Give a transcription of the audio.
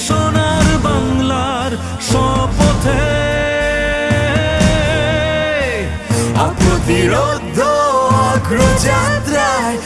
সোনার বাংলার স্বপথে অপ্রতিরোধ অগ্রযাত্রায়